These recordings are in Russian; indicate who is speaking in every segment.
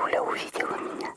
Speaker 1: Зуля увидела меня.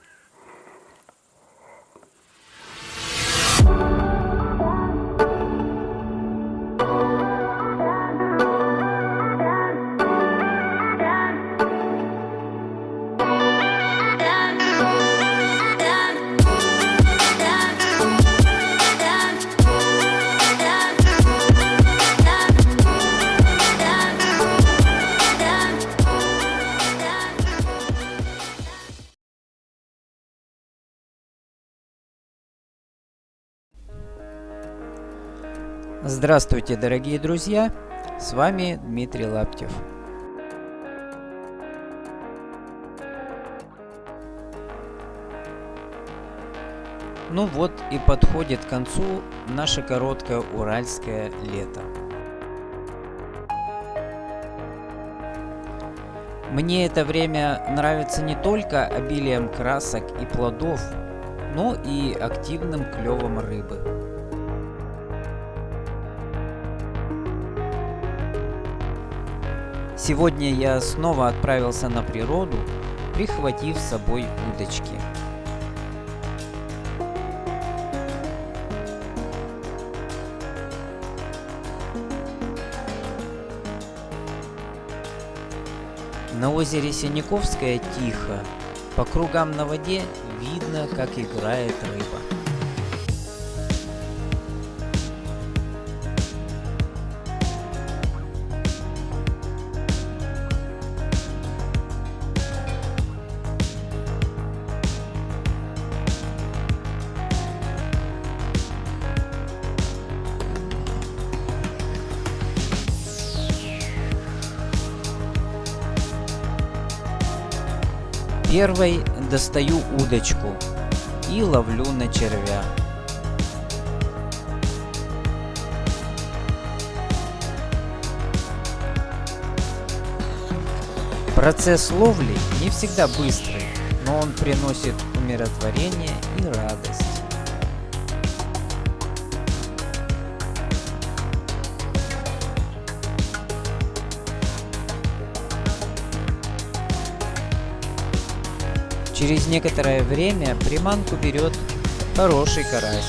Speaker 2: Здравствуйте, дорогие друзья! С вами Дмитрий Лаптев. Ну вот и подходит к концу наше короткое уральское лето. Мне это время нравится не только обилием красок и плодов, но и активным клевом рыбы. Сегодня я снова отправился на природу, прихватив с собой удочки. На озере Синяковское тихо. По кругам на воде видно, как играет рыба. Первой достаю удочку и ловлю на червя. Процесс ловли не всегда быстрый, но он приносит умиротворение и радость. Через некоторое время приманку берет хороший карась.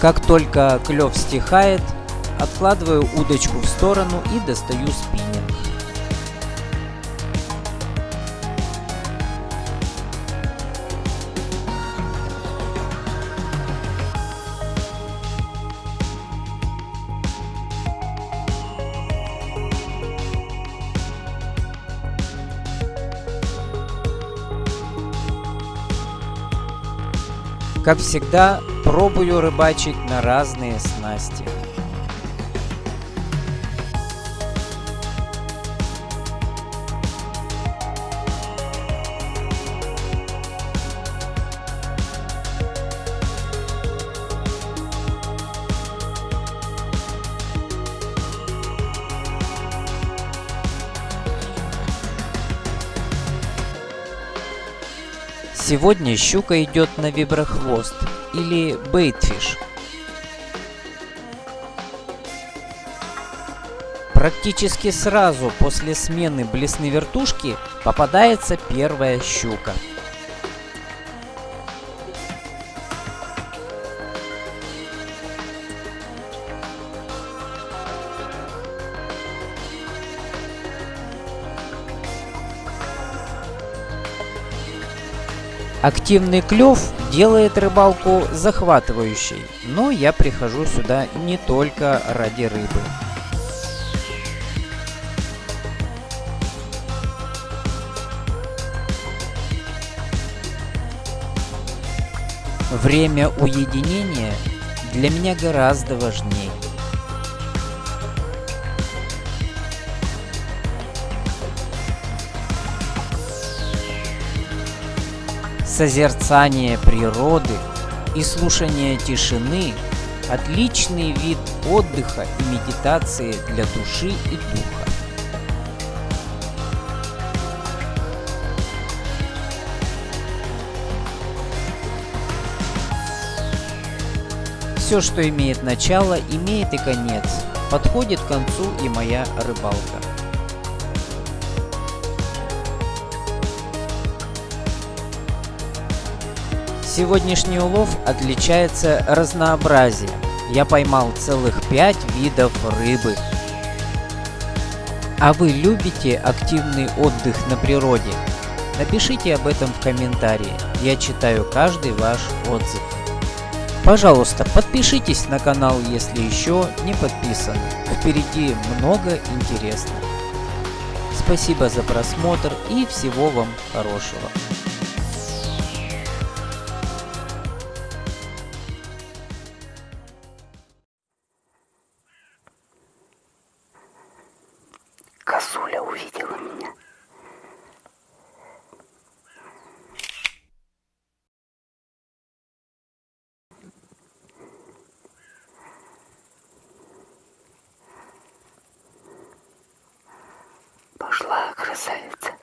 Speaker 2: Как только клев стихает, откладываю удочку в сторону и достаю спиннинг. Как всегда, пробую рыбачить на разные снасти. Сегодня щука идет на виброхвост или бейтфиш. Практически сразу после смены блесны вертушки попадается первая щука. Активный клев делает рыбалку захватывающей, но я прихожу сюда не только ради рыбы. Время уединения для меня гораздо важнее. Созерцание природы и слушание тишины – отличный вид отдыха и медитации для души и духа. Все, что имеет начало, имеет и конец. Подходит к концу и моя рыбалка. Сегодняшний улов отличается разнообразием. Я поймал целых пять видов рыбы. А вы любите активный отдых на природе? Напишите об этом в комментарии. Я читаю каждый ваш отзыв. Пожалуйста, подпишитесь на канал, если еще не подписаны. Впереди много интересного. Спасибо за просмотр и всего вам хорошего.
Speaker 1: Косуля увидела меня. Пошла красавица.